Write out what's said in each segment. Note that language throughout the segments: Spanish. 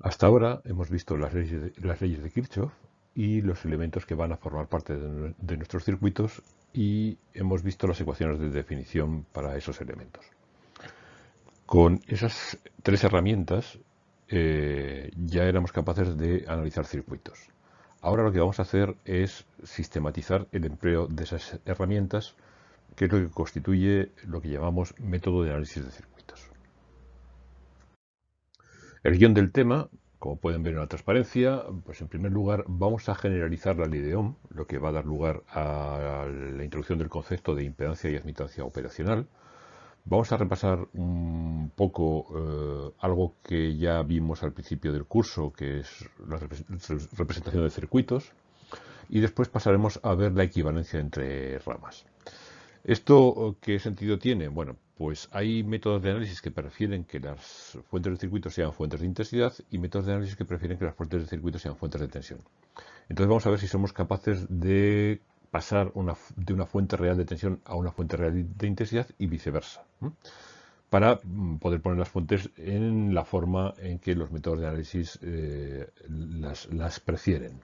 Hasta ahora hemos visto las leyes, de, Kirchhoff y los elementos que van a formar parte de, de, nuestros circuitos y hemos visto las ecuaciones de definición para esos elementos. Con esas tres herramientas eh, ya éramos capaces de analizar circuitos. Ahora lo que vamos a hacer es sistematizar el empleo de esas herramientas, que es lo que constituye lo que llamamos método de análisis de circuitos. El guion del tema, como pueden ver en la transparencia, pues en primer lugar vamos a generalizar la ley de lo que va a dar lugar a la introducción del concepto de impedancia y admitancia operacional. Vamos a repasar un poco eh, algo que ya vimos al principio del curso, que es la representación de circuitos, y después pasaremos a ver la equivalencia entre ramas. ¿Esto qué sentido tiene? Bueno, pues hay métodos de análisis que prefieren que las fuentes de circuito sean fuentes de intensidad y métodos de análisis que prefieren que las fuentes de circuito sean fuentes de tensión. Entonces vamos a ver si somos capaces de pasar de una fuente real de tensión a una fuente real de intensidad y viceversa, para mm, poder poner las fuentes en la forma en que los métodos de análisis eh, las, prefieren.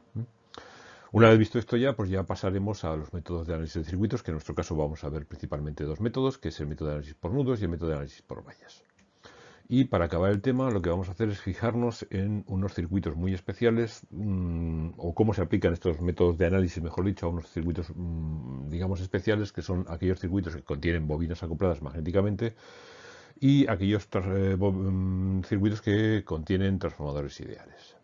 Una vez visto esto ya, pues ya pasaremos a los métodos de análisis de circuitos, que en nuestro caso vamos a ver principalmente dos métodos, que es el método de análisis por nudos y el método de análisis por vallas. Y para acabar el tema, lo que vamos a hacer es fijarnos en unos circuitos muy especiales, mm, o cómo se aplican estos métodos de análisis, mejor dicho, a unos circuitos, mm, digamos, especiales, que son aquellos circuitos que contienen bobinas acopladas magnéticamente y aquellos eh, mm, circuitos que contienen transformadores ideales.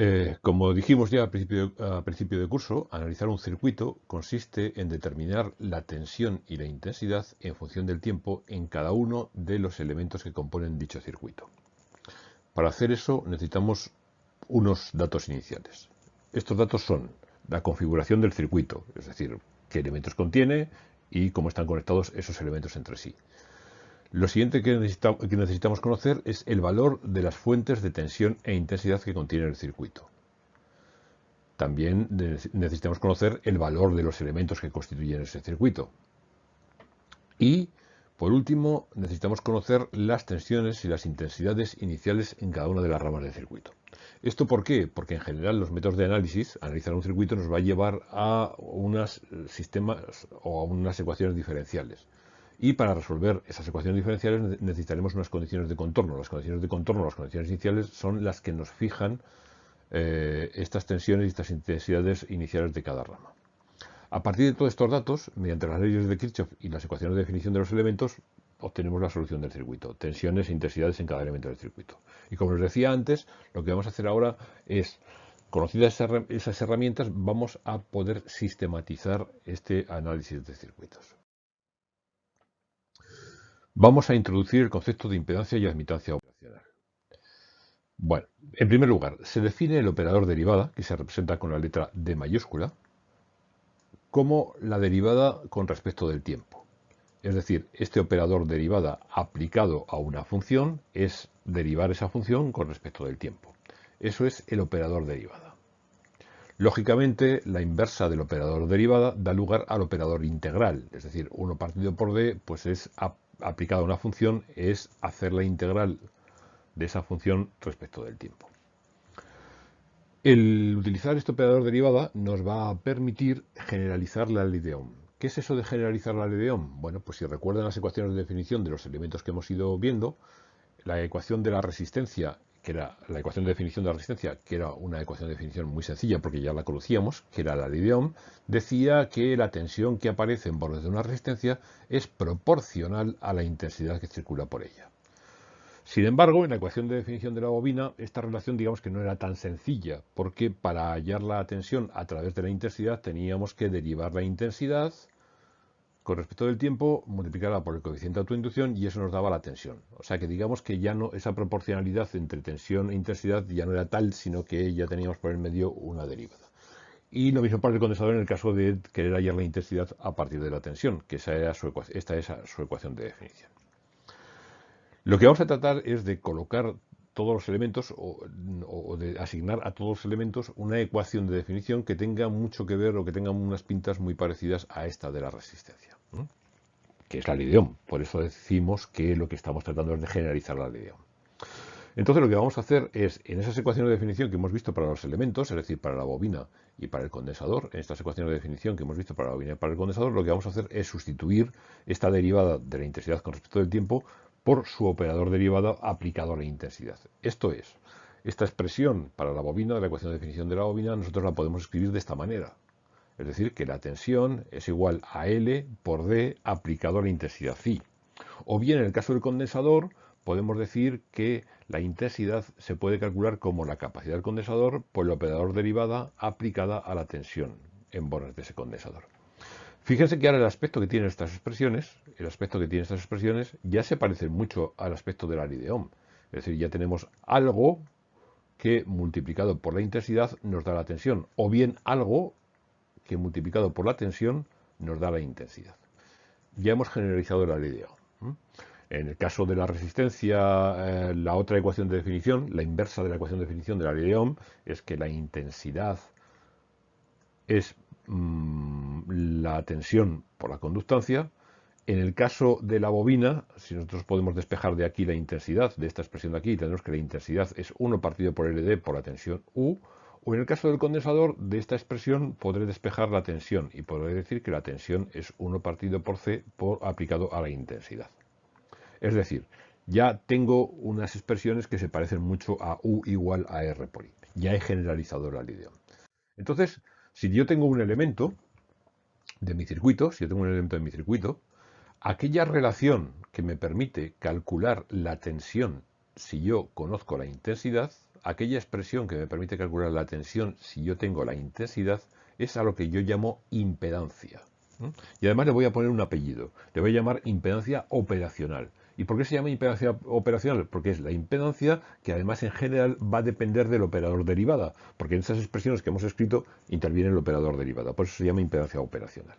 Eh, como dijimos ya a principio, a principio, de curso, analizar un circuito consiste en determinar la tensión y la intensidad en función del tiempo en cada uno de los elementos que componen dicho circuito. Para hacer eso necesitamos unos datos iniciales. Estos datos son la configuración del circuito, es decir, qué elementos contiene y cómo están conectados esos elementos entre sí. Lo siguiente que, necesitamos conocer es el valor de las fuentes de tensión e intensidad que contiene el circuito. También necesitamos conocer el valor de los elementos que constituyen ese circuito. Y, por último, necesitamos conocer las tensiones y las intensidades iniciales en cada una de las ramas del circuito. ¿Esto por qué? Porque en general los métodos de análisis, analizar un circuito, nos va a llevar a unos sistemas o a unas ecuaciones diferenciales. Y para resolver esas ecuaciones diferenciales necesitaremos unas condiciones de contorno. Las condiciones de contorno, las condiciones iniciales, son las que nos fijan eh, estas tensiones y estas intensidades iniciales de cada rama. A partir de todos estos datos, mediante las leyes de Kirchhoff y las ecuaciones de definición de los elementos, obtenemos la solución del circuito, tensiones e intensidades en cada elemento del circuito. Y como les decía antes, lo que vamos a hacer ahora es, conocidas esas herramientas, vamos a poder sistematizar este análisis de circuitos. Vamos a introducir el concepto de impedancia y admitancia operacional. Bueno, en primer lugar, se define el operador derivada, que se representa con la letra D mayúscula, como la derivada con respecto del tiempo. Es decir, este operador derivada aplicado a una función es derivar esa función con respecto del tiempo. Eso es el operador derivada. Lógicamente, la inversa del operador derivada da lugar al operador integral, es decir, 1 partido por d pues es aplicada a una función es hacer la integral de esa función respecto del tiempo. El utilizar este operador derivada nos va a permitir generalizar la ley de Ohm. ¿Qué es eso de generalizar la ley de Ohm? Bueno, pues si recuerdan las ecuaciones de definición de los elementos que hemos ido viendo, la ecuación de la resistencia que era la ecuación de definición de la resistencia, que era una ecuación de definición muy sencilla porque ya la conocíamos, que era la de Ohm, decía que la tensión que aparece en bordes de una resistencia es proporcional a la intensidad que circula por ella. Sin embargo, en la ecuación de definición de la bobina, esta relación digamos que no era tan sencilla, porque para hallar la tensión a través de la intensidad teníamos que derivar la intensidad con respecto del tiempo, multiplicarla por el coeficiente de autoinducción y eso nos daba la tensión. O sea que digamos que ya no esa proporcionalidad entre tensión e intensidad ya no era tal, sino que ya teníamos por el medio una derivada. Y lo mismo para el condensador en el caso de querer hallar la intensidad a partir de la tensión, que esa era su esta es su ecuación de definición. Lo que vamos a tratar es de colocar todos los elementos o, de asignar a todos los elementos una ecuación de definición que tenga mucho que ver o que tenga unas pintas muy parecidas a esta de la resistencia. Que es la ley de Ohm. Por eso decimos que lo que estamos tratando es de generalizar la ley de Ohm. Entonces lo que vamos a hacer es, en esas ecuaciones de definición que hemos visto para los elementos, es decir, para la bobina y para el condensador, en estas ecuaciones de definición que hemos visto para la bobina y para el condensador, lo que vamos a hacer es sustituir esta derivada de la intensidad con respecto del tiempo por su operador derivado aplicado a la intensidad. Esto es, esta expresión para la bobina, de la ecuación de definición de la bobina, nosotros la podemos escribir de esta manera. Es decir, que la tensión es igual a L por D aplicado a la intensidad phi. O bien, en el caso del condensador, podemos decir que la intensidad se puede calcular como la capacidad del condensador por el operador derivada aplicada a la tensión en bornes de ese condensador. Fíjense que ahora el aspecto que tienen estas expresiones, el aspecto que tienen estas expresiones, ya se parece mucho al aspecto de la ley de Ohm. Es decir, ya tenemos algo que multiplicado por la intensidad nos da la tensión, o bien algo que multiplicado por la tensión nos da la intensidad. Ya hemos generalizado la ley de Ohm. En el caso de la resistencia, eh, la otra ecuación de definición, la inversa de la ecuación de definición de la ley de Ohm, es que la intensidad es mm, la tensión por la conductancia. En el caso de la bobina, si nosotros podemos despejar de aquí la intensidad, de esta expresión de aquí, tenemos que la intensidad es 1 partido por LD por la tensión U, o en el caso del condensador, de esta expresión podré despejar la tensión y podré decir que la tensión es 1 partido por C por aplicado a la intensidad. Es decir, ya tengo unas expresiones que se parecen mucho a U igual a R por I. Ya he generalizado la ley Entonces, si yo tengo un elemento de mi circuito, si yo tengo un elemento de mi circuito, aquella relación que me permite calcular la tensión si yo conozco la intensidad, aquella expresión que me permite calcular la tensión si yo tengo la intensidad, es a lo que yo llamo impedancia. Y además le voy a poner un apellido, le voy a llamar impedancia operacional. ¿Y por qué se llama impedancia operacional? Porque es la impedancia que además en general va a depender del operador derivada, porque en esas expresiones que hemos escrito interviene el operador derivada, por eso se llama impedancia operacional.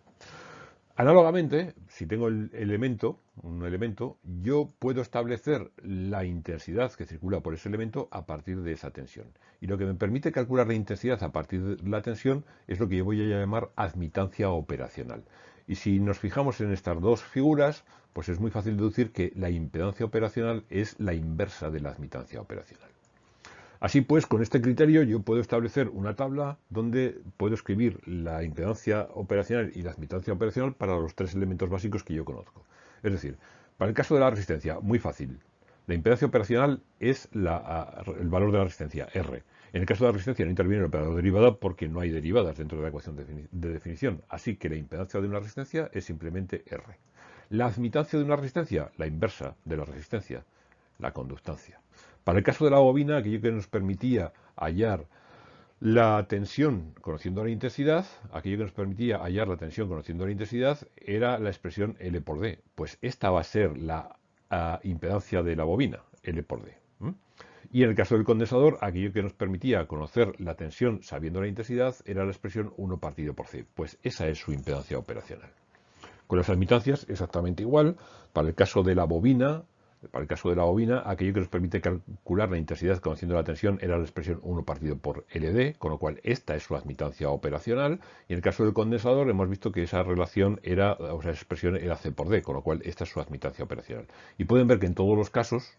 Análogamente, si tengo el elemento, un elemento, yo puedo establecer la intensidad que circula por ese elemento a partir de esa tensión. Y lo que me permite calcular la intensidad a partir de la tensión es lo que yo voy a llamar admitancia operacional. Y si nos fijamos en estas dos figuras, pues es muy fácil deducir que la impedancia operacional es la inversa de la admitancia operacional. Así pues, con este criterio yo puedo establecer una tabla donde puedo escribir la impedancia operacional y la admitancia operacional para los tres elementos básicos que yo conozco. Es decir, para el caso de la resistencia, muy fácil. La impedancia operacional es el valor de la resistencia, R. En el caso de la resistencia no interviene el operador derivada porque no hay derivadas dentro de la ecuación de definición. Así que la impedancia de una resistencia es simplemente R. La admitancia de una resistencia, la inversa de la resistencia, la conductancia. Para el caso de la bobina, aquello que nos permitía hallar la tensión conociendo la intensidad, aquello que nos permitía hallar la tensión conociendo la intensidad, era la expresión L por D. Pues esta va a ser la ah, impedancia de la bobina, L por D. Y en el caso del condensador, aquello que nos permitía conocer la tensión sabiendo la intensidad era la expresión 1 partido por C. Pues esa es su impedancia operacional. Con las admitancias exactamente igual. Para el caso de la bobina, para el caso de la bobina, aquello que nos permite calcular la intensidad conociendo la tensión era la expresión 1 partido por LD, con lo cual esta es su admitancia operacional. Y en el caso del condensador hemos visto que esa relación era, o sea, esa expresión era C por D, con lo cual esta es su admitancia operacional. Y pueden ver que en todos los casos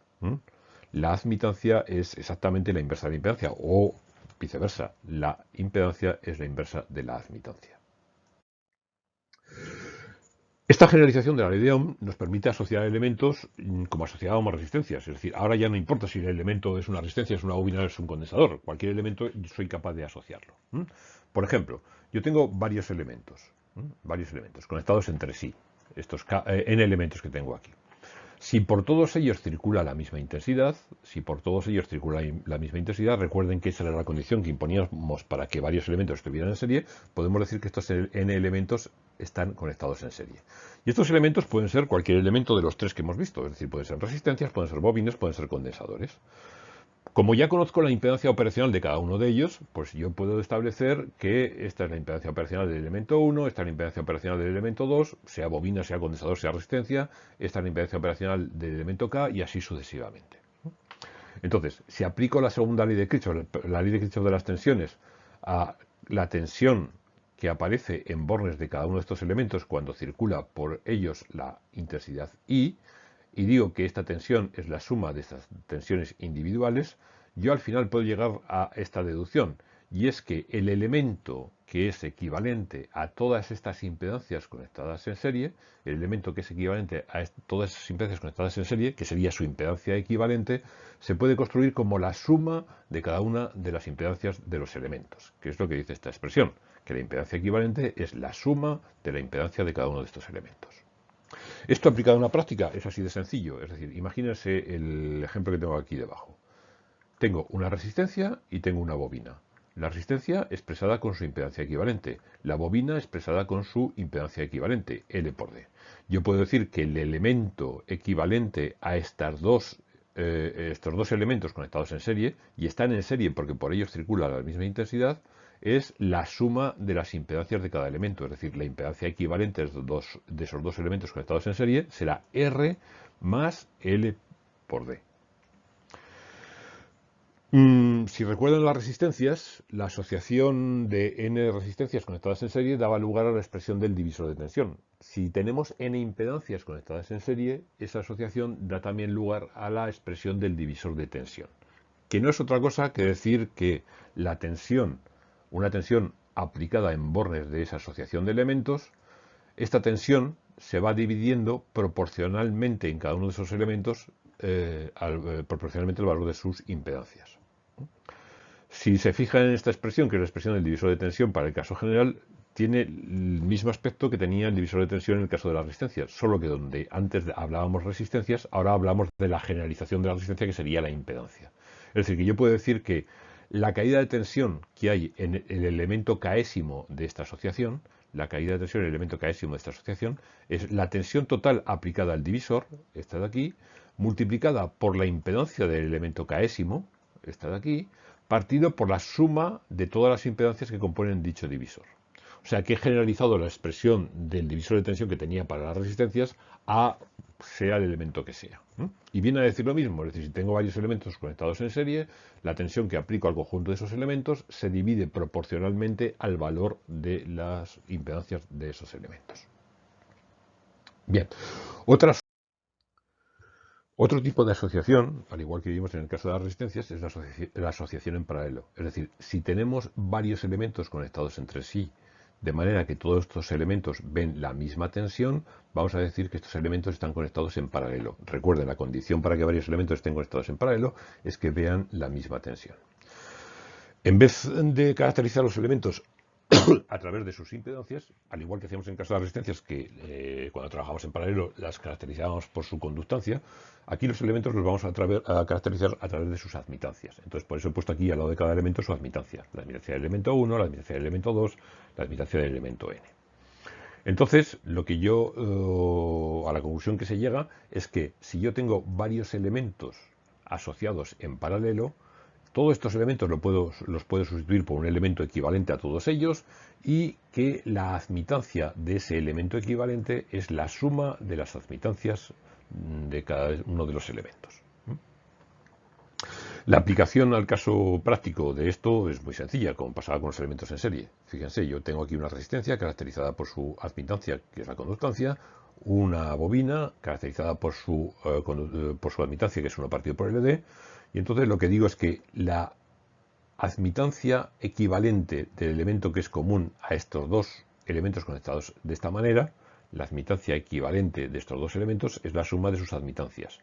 la admitancia es exactamente la inversa de la impedancia, o viceversa, la impedancia es la inversa de la admitancia. Esta generalización de la ley de Ohm nos permite asociar elementos mm, como asociábamos resistencias. Es decir, ahora ya no importa si el elemento es una resistencia, es una bobina, es un condensador. Cualquier elemento soy capaz de asociarlo. Por ejemplo, yo tengo varios elementos, varios elementos conectados entre sí. Estos eh, n elementos que tengo aquí. Si por todos ellos circula la misma intensidad, si por todos ellos circula la misma intensidad, recuerden que esa era la condición que imponíamos para que varios elementos estuvieran en serie, podemos decir que estos n elementos están conectados en serie. Y estos elementos pueden ser cualquier elemento de los tres que hemos visto, es decir, pueden ser resistencias, pueden ser bobines, pueden ser condensadores. Como ya conozco la impedancia operacional de cada uno de ellos, pues yo puedo establecer que esta es la impedancia operacional del elemento 1, esta es la impedancia operacional del elemento 2, sea bobina, sea condensador, sea resistencia, esta es la impedancia operacional del elemento K y así sucesivamente. Entonces, si aplico la segunda ley de Kirchhoff, la ley de Kirchhoff de las tensiones, a la tensión que aparece en bornes de cada uno de estos elementos cuando circula por ellos la intensidad I, y digo que esta tensión es la suma de estas tensiones individuales, yo al final puedo llegar a esta deducción, y es que el elemento que es equivalente a todas estas impedancias conectadas en serie, el elemento que es equivalente a todas esas impedancias conectadas en serie, que sería su impedancia equivalente, se puede construir como la suma de cada una de las impedancias de los elementos, que es lo que dice esta expresión, que la impedancia equivalente es la suma de la impedancia de cada uno de estos elementos. Esto aplicado en la práctica es así de sencillo, es decir, imagínense el ejemplo que tengo aquí debajo. Tengo una resistencia y tengo una bobina. La resistencia expresada con su impedancia equivalente, la bobina expresada con su impedancia equivalente, L por D. Yo puedo decir que el elemento equivalente a estas dos, eh, estos dos elementos conectados en serie, y están en serie porque por ellos circula la misma intensidad, es la suma de las impedancias de cada elemento, es decir, la impedancia equivalente de, esos dos elementos conectados en serie será R más L por D. Mm, si recuerdan las resistencias, la asociación de n resistencias conectadas en serie daba lugar a la expresión del divisor de tensión. Si tenemos n impedancias conectadas en serie, esa asociación da también lugar a la expresión del divisor de tensión, que no es otra cosa que decir que la tensión, una tensión aplicada en bornes de esa asociación de elementos, esta tensión se va dividiendo proporcionalmente en cada uno de esos elementos eh, eh, proporcionalmente al valor de sus impedancias. Si se fijan en esta expresión, que es la expresión del divisor de tensión para el caso general, tiene el mismo aspecto que tenía el divisor de tensión en el caso de la resistencia, solo que donde antes hablábamos resistencias, ahora hablamos de la generalización de la resistencia que sería la impedancia. Es decir, que yo puedo decir que la caída de tensión que hay en el elemento caésimo de esta asociación, la caída de tensión en el elemento caésimo de esta asociación, es la tensión total aplicada al divisor, esta de aquí, multiplicada por la impedancia del elemento caésimo, esta de aquí, partido por la suma de todas las impedancias que componen dicho divisor. O sea que he generalizado la expresión del divisor de tensión que tenía para las resistencias a sea el elemento que sea. Y viene a decir lo mismo, es decir, si tengo varios elementos conectados en serie, la tensión que aplico al conjunto de esos elementos se divide proporcionalmente al valor de las impedancias de esos elementos. Bien, otro tipo de asociación, al igual que vimos en el caso de las resistencias, es la, asociación en paralelo. Es decir, si tenemos varios elementos conectados entre sí, de manera que todos estos elementos ven la misma tensión, vamos a decir que estos elementos están conectados en paralelo. Recuerden, la condición para que varios elementos estén conectados en paralelo es que vean la misma tensión. En vez de caracterizar los elementos a través de sus impedancias, al igual que hacíamos en caso de las resistencias, que eh, cuando trabajamos en paralelo las caracterizábamos por su conductancia, aquí los elementos los vamos a, caracterizar a través de sus admitancias. Entonces, por eso he puesto aquí al lado de cada elemento su admitancia. La admitancia del elemento 1, la admitancia del elemento 2, la admitancia del elemento n. Entonces, lo que yo, eh, a la conclusión que se llega, es que si yo tengo varios elementos asociados en paralelo, todos estos elementos los puedo, sustituir por un elemento equivalente a todos ellos y que la admitancia de ese elemento equivalente es la suma de las admitancias de cada uno de los elementos. La aplicación al caso práctico de esto es muy sencilla, como pasaba con los elementos en serie. Fíjense, yo tengo aquí una resistencia caracterizada por su admitancia, que es la conductancia, una bobina caracterizada por su, eh, eh, por su admitancia, que es 1 partido por LD, y entonces lo que digo es que la admitancia equivalente del elemento que es común a estos dos elementos conectados de esta manera, la admitancia equivalente de estos dos elementos es la suma de sus admitancias,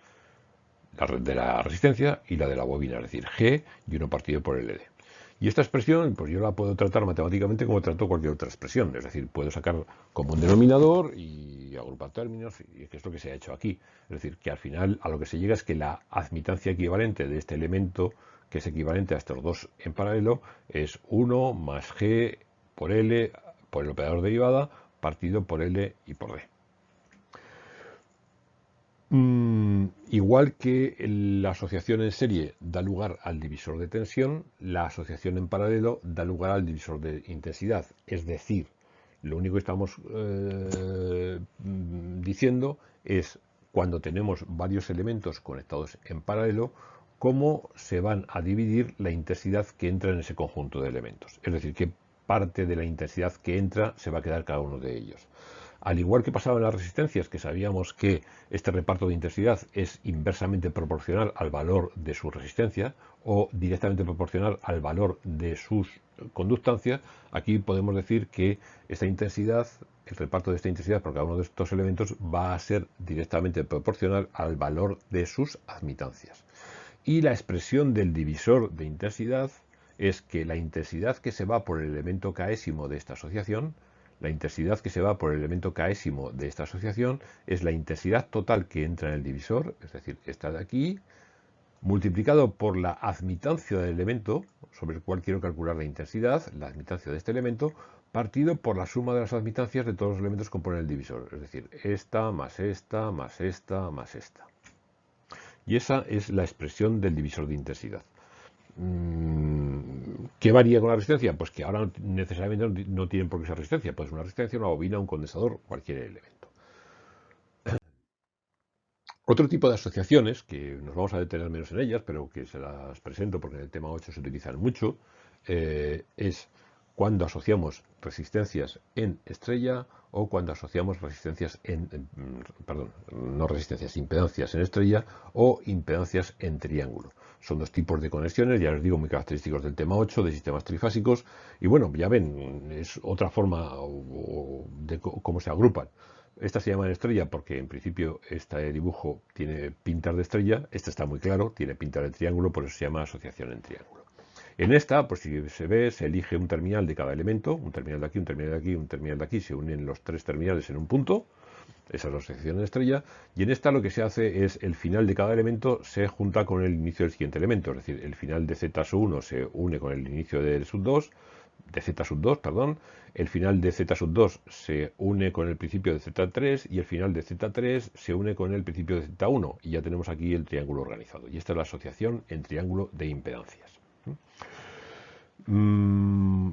la de la resistencia y la de la bobina, es decir, G y 1 partido por LD. Y esta expresión, pues yo la puedo tratar matemáticamente como trato cualquier otra expresión, es decir, puedo sacar como un denominador y agrupar términos, y que es lo que se ha hecho aquí. Es decir, que al final a lo que se llega es que la admitancia equivalente de este elemento, que es equivalente a estos dos en paralelo, es 1 más G por L por el operador derivada partido por L y por D. Mm, igual que la asociación en serie da lugar al divisor de tensión, la asociación en paralelo da lugar al divisor de intensidad. Es decir, lo único que estamos eh, diciendo es cuando tenemos varios elementos conectados en paralelo, cómo se van a dividir la intensidad que entra en ese conjunto de elementos. Es decir, que parte de la intensidad que entra se va a quedar cada uno de ellos. Al igual que pasaba en las resistencias, que sabíamos que este reparto de intensidad es inversamente proporcional al valor de su resistencia o directamente proporcional al valor de sus conductancias, aquí podemos decir que esta intensidad, el reparto de esta intensidad por cada uno de estos elementos va a ser directamente proporcional al valor de sus admitancias. Y la expresión del divisor de intensidad es que la intensidad que se va por el elemento késimo de esta asociación la intensidad que se va por el elemento késimo de esta asociación es la intensidad total que entra en el divisor, es decir, esta de aquí, multiplicado por la admitancia del elemento, sobre el cual quiero calcular la intensidad, la admitancia de este elemento, partido por la suma de las admitancias de todos los elementos que componen el divisor, es decir, esta más esta más esta más esta. Y esa es la expresión del divisor de intensidad. Mm, ¿Qué varía con la resistencia? Pues que ahora necesariamente no tienen por qué ser resistencia, pues una resistencia, una bobina, un condensador, cualquier elemento. Otro tipo de asociaciones, que nos vamos a detener menos en ellas, pero que se las presento porque en el tema 8 se utilizan mucho, eh, es cuando asociamos resistencias en estrella o cuando asociamos resistencias en, perdón, no resistencias, impedancias en estrella o impedancias en triángulo. Son dos tipos de conexiones, ya les digo, muy característicos del tema 8, de sistemas trifásicos, y bueno, ya ven, es otra forma de cómo se agrupan. Esta se llama estrella porque en principio este dibujo tiene pintar de estrella, este está muy claro, tiene pintar de triángulo, por eso se llama asociación en triángulo. En esta, pues si se ve, se elige un terminal de cada elemento, un terminal de aquí, un terminal de aquí, un terminal de aquí, se unen los tres terminales en un punto, esa es la asociación de estrella, y en esta lo que se hace es el final de cada elemento se junta con el inicio del siguiente elemento, es decir, el final de z sub 1 se une con el inicio del sub 2, de z sub 2, perdón, el final de z sub 2 se une con el principio de z3 y el final de z3 se une con el principio de z1 y ya tenemos aquí el triángulo organizado. Y esta es la asociación en triángulo de impedancias. Mm,